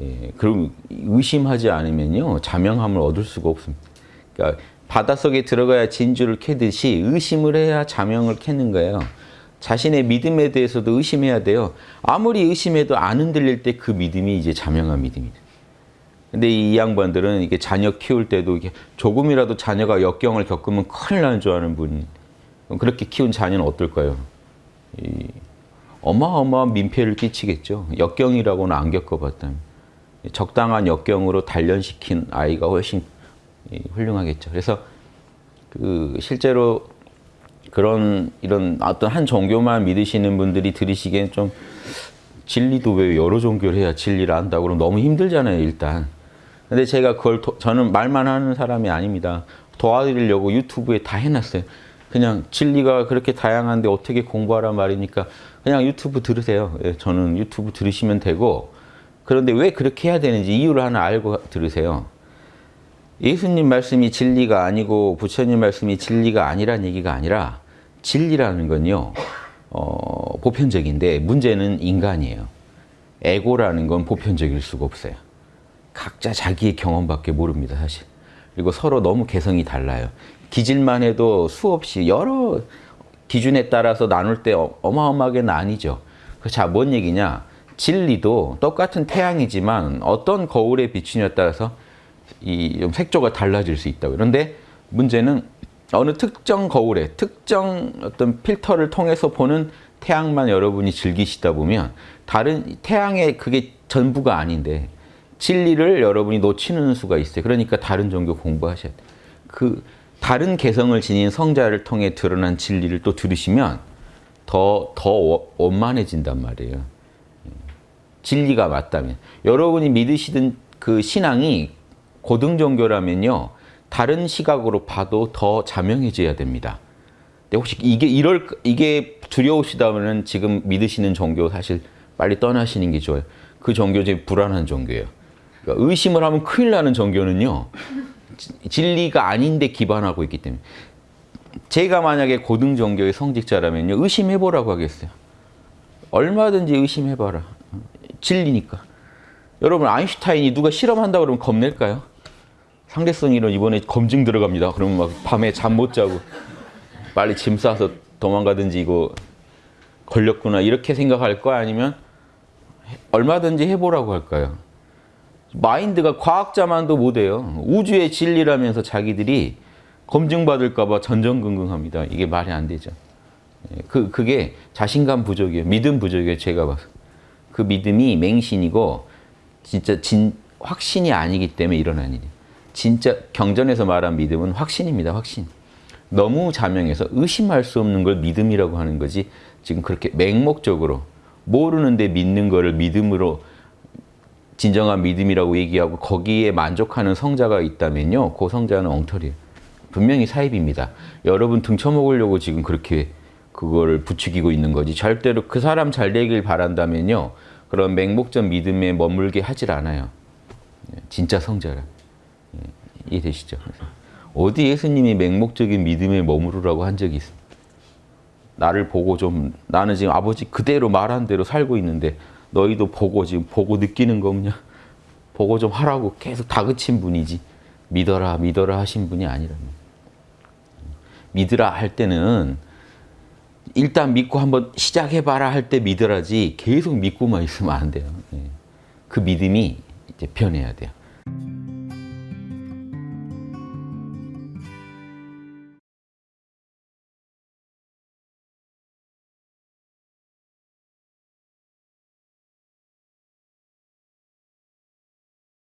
예, 그럼 의심하지 않으면요 자명함을 얻을 수가 없습니다. 그러니까 바닷속에 들어가야 진주를 캐듯이 의심을 해야 자명을 캐는 거예요. 자신의 믿음에 대해서도 의심해야 돼요. 아무리 의심해도 안 흔들릴 때 그 믿음이 이제 자명한 믿음이다. 근데 이 양반들은 이게 자녀 키울 때도 이게 조금이라도 자녀가 역경을 겪으면 큰일 나는 줄 아는 분. 그렇게 키운 자녀는 어떨까요? 이 어마어마한 민폐를 끼치겠죠. 역경이라고는 안 겪어봤다면. 적당한 역경으로 단련시킨 아이가 훨씬 훌륭하겠죠. 그래서 그 실제로 그런 이런 어떤 한 종교만 믿으시는 분들이 들으시기엔 좀 진리도 왜 여러 종교를 해야 진리를 안다고 그러면 너무 힘들잖아요, 일단. 근데 제가 그걸 도, 저는 말만 하는 사람이 아닙니다. 도와드리려고 유튜브에 다 해놨어요. 그냥 진리가 그렇게 다양한데 어떻게 공부하란 말이니까 그냥 유튜브 들으세요. 예, 저는 유튜브 들으시면 되고 그런데 왜 그렇게 해야 되는지 이유를 하나 알고 들으세요. 예수님 말씀이 진리가 아니고 부처님 말씀이 진리가 아니란 얘기가 아니라 진리라는 건요. 어, 보편적인데 문제는 인간이에요. 에고라는 건 보편적일 수가 없어요. 각자 자기의 경험밖에 모릅니다, 사실. 그리고 서로 너무 개성이 달라요. 기질만 해도 수없이 여러 기준에 따라서 나눌 때 어마어마하게 나뉘죠. 자, 뭔 얘기냐? 진리도 똑같은 태양이지만 어떤 거울에 비추냐에 따라서 이 색조가 달라질 수 있다고. 그런데 문제는 어느 특정 거울에 특정 어떤 필터를 통해서 보는 태양만 여러분이 즐기시다 보면 다른 태양의 그게 전부가 아닌데 진리를 여러분이 놓치는 수가 있어요. 그러니까 다른 종교 공부하셔야 돼요. 그 다른 개성을 지닌 성자를 통해 드러난 진리를 또 들으시면 더, 더 원만해진단 말이에요. 진리가 맞다면. 여러분이 믿으시던 그 신앙이 고등 종교라면요. 다른 시각으로 봐도 더 자명해져야 됩니다. 근데 혹시 이게 이럴 이게 두려우시다면 지금 믿으시는 종교 사실 빨리 떠나시는 게 좋아요. 그 종교 제 불안한 종교예요. 그러니까 의심을 하면 큰일 나는 종교는요. 진리가 아닌데 기반하고 있기 때문에 제가 만약에 고등 종교의 성직자라면요. 의심해 보라고 하겠어요. 얼마든지 의심해 봐라. 진리니까. 여러분 아인슈타인이 누가 실험한다 그러면 겁낼까요? 상대성 이론 이번에 검증 들어갑니다. 그러면 막 밤에 잠 못 자고 빨리 짐 싸서 도망가든지 이거 걸렸구나 이렇게 생각할 거 아니면 얼마든지 해보라고 할까요? 마인드가 과학자만도 못해요. 우주의 진리라면서 자기들이 검증받을까 봐 전전긍긍합니다. 이게 말이 안 되죠. 그, 그게 자신감 부족이에요. 믿음 부족이에요. 제가 봐서. 그 믿음이 맹신이고 진짜 진, 확신이 아니기 때문에 일어난 일이에요. 진짜 경전에서 말한 믿음은 확신입니다. 확신. 너무 자명해서 의심할 수 없는 걸 믿음이라고 하는 거지 지금 그렇게 맹목적으로 모르는데 믿는 거를 믿음으로 진정한 믿음이라고 얘기하고 거기에 만족하는 성자가 있다면요. 그 성자는 엉터리예요. 분명히 사입입니다. 여러분 등쳐먹으려고 지금 그렇게 그거를 부추기고 있는 거지. 절대로 그 사람 잘 되길 바란다면요. 그런 맹목적 믿음에 머물게 하질 않아요. 진짜 성자라. 이해되시죠? 어디 예수님이 맹목적인 믿음에 머무르라고 한 적이 있습니다. 나를 보고 좀 나는 지금 아버지 그대로 말한 대로 살고 있는데 너희도 보고 지금 보고 느끼는 거 없냐? 보고 좀 하라고 계속 다그친 분이지 믿어라 믿어라 하신 분이 아니랍니다. 믿으라 할 때는 일단 믿고 한번 시작해봐라 할 때 믿으라지 계속 믿고만 있으면 안 돼요. 그 믿음이 이제 변해야 돼요.